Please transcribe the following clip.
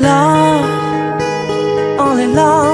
Love, only love.